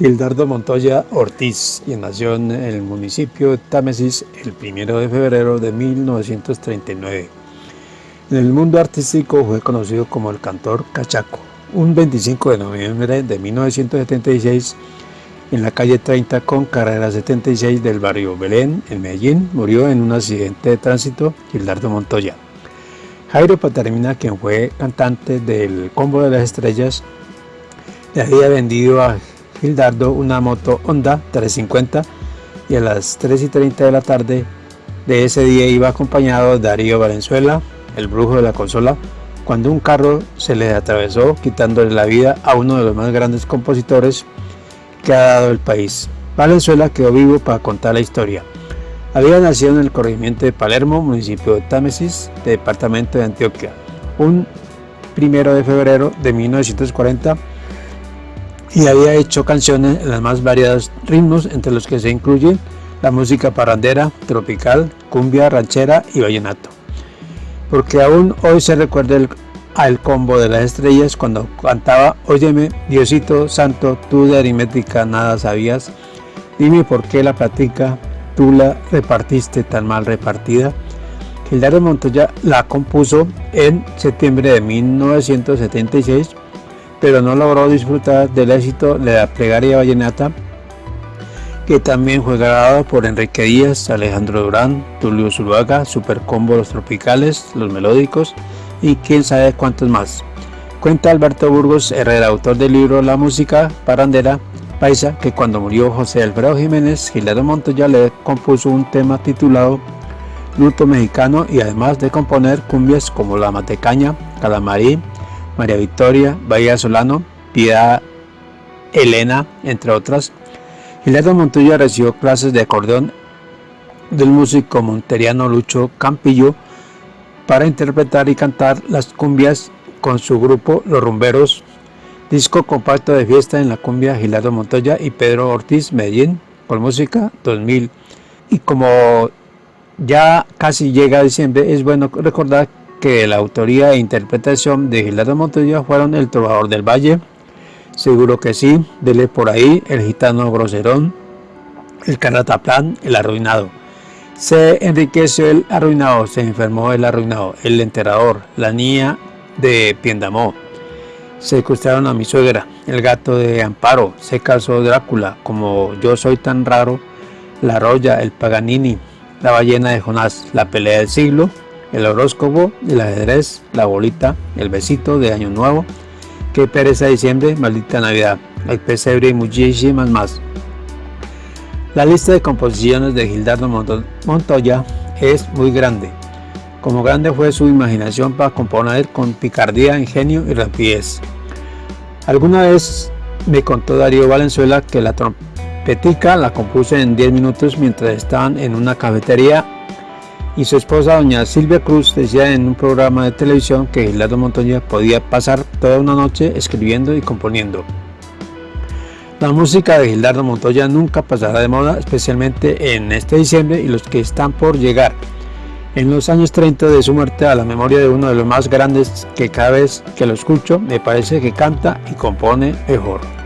Gildardo Montoya Ortiz, quien nació en el municipio de Támesis el 1 de febrero de 1939. En el mundo artístico fue conocido como el cantor Cachaco. Un 25 de noviembre de 1976, en la calle 30 con carrera 76 del barrio Belén, en Medellín, murió en un accidente de tránsito Gildardo Montoya. Jairo Patarmina, quien fue cantante del Combo de las Estrellas, le había vendido a Gildardo una moto Honda 350 y a las 3 y 30 de la tarde de ese día iba acompañado Darío Valenzuela, el brujo de la consola, cuando un carro se le atravesó quitándole la vida a uno de los más grandes compositores que ha dado el país. Valenzuela quedó vivo para contar la historia. Había nacido en el corregimiento de Palermo, municipio de Támesis, departamento de Antioquia, un primero de febrero de 1940 y había hecho canciones en los más variados ritmos, entre los que se incluyen la música parrandera, tropical, cumbia, ranchera y vallenato. Porque aún hoy se recuerda el, al combo de las estrellas cuando cantaba Óyeme, Diosito Santo, tú de aritmética nada sabías, dime por qué la platica tú la repartiste tan mal repartida. Gildardo Montoya la compuso en septiembre de 1976 pero no logró disfrutar del éxito de la plegaria vallenata, que también fue grabado por Enrique Díaz, Alejandro Durán, Tulio Zuluaga, Supercombo Los Tropicales, Los Melódicos y quién sabe cuántos más. Cuenta Alberto Burgos Herrera, autor del libro La música parandera paisa, que cuando murió José Alfredo Jiménez, Gildardo Montoya le compuso un tema titulado Luto Mexicano y además de componer cumbias como La Matecaña, Calamarí, María Victoria, Bahía Solano, Piedad Elena, entre otras. Gilberto Montoya recibió clases de acordeón del músico monteriano Lucho Campillo para interpretar y cantar las cumbias con su grupo Los Rumberos, disco compacto de fiesta en la cumbia Gilardo Montoya y Pedro Ortiz Medellín por música 2000. Y como ya casi llega diciembre, es bueno recordar que la autoría e interpretación de Gilardo Montoya fueron El Trovador del Valle, seguro que sí, dele por ahí, El Gitano Groserón, El Canataplán, El Arruinado. Se enriqueció el arruinado, se enfermó el arruinado, el enterrador, la niña de Piendamó. Secuestraron a mi suegra, el gato de Amparo, se casó Drácula, como yo soy tan raro, la roya, el Paganini, la ballena de Jonás, la pelea del siglo, el horóscopo, el ajedrez, la bolita, el besito de Año Nuevo, que pereza diciembre, maldita Navidad, el pesebre y muchísimas más. La lista de composiciones de Gildardo Montoya es muy grande. Como grande fue su imaginación para componer con picardía, ingenio y rapidez. Alguna vez me contó Darío Valenzuela que la trompetica la compuso en 10 minutos mientras estaban en una cafetería y su esposa doña Silvia Cruz decía en un programa de televisión que Gildardo Montoya podía pasar toda una noche escribiendo y componiendo. La música de Gildardo Montoya nunca pasará de moda, especialmente en este diciembre y los que están por llegar. En los años 30 de su muerte a la memoria de uno de los más grandes que cada vez que lo escucho me parece que canta y compone mejor.